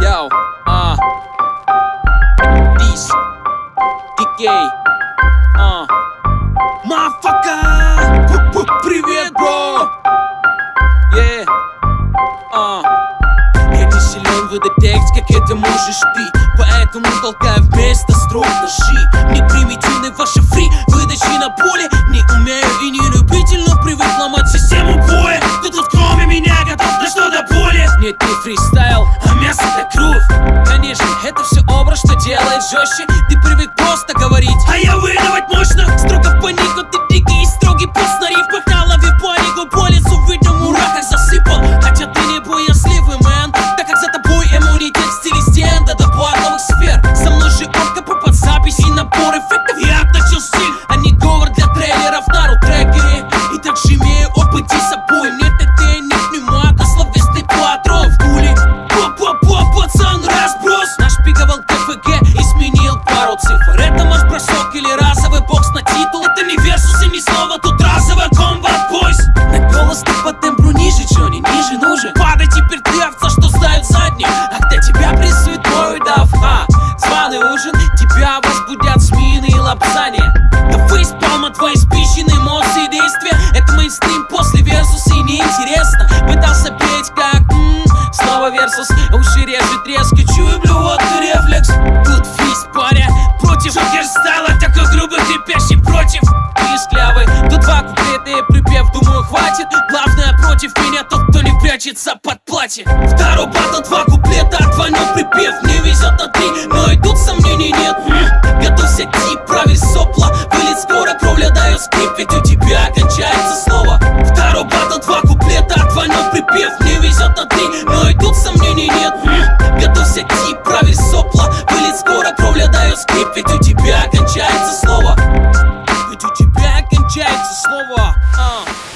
Yo, а. This. DK а. Мафака. Привет, бро. Yeah. А. Я не силен выдать текст, как это можешь ты? Поэтому толкаю вместо строк ножи. Не примитивны ваши фри выдачи на поле. Не умею и не любитель, но привык ломать систему боя. Ты тут кроме меня готов на что-то более. Нет, не фристайл, что делает жестче Ты привык просто говорить, а я выдавать мощно лапзания Да фейспалма, твои спищенные эмоции действия. Это мейнстрим после версуса и неинтересно. Пытался петь как м снова версус. Уши режет резко, чую блювотный рефлекс. Тут фист, паря, против Джокер стала такой грубый, крепящий против. Писклявый, тут два куплета и припев, думаю хватит. Главное против меня тот, кто не прячется под платье. Второй батл, два куплета, отвонил припев. Не везет на три, но и тут сомнений нет. М, Готовься тип, сопла. Вылет скоро, кровля дает скрип Ведь у тебя кончается слово Второй батл, два куплета, отвонил припев. Не везет на три, но и тут сомнений нет. Готовься тип, правиль сопла. Вылет скоро, кровля дает скрип Ведь у тебя кончается слово. Ведь у тебя кончается слово. А.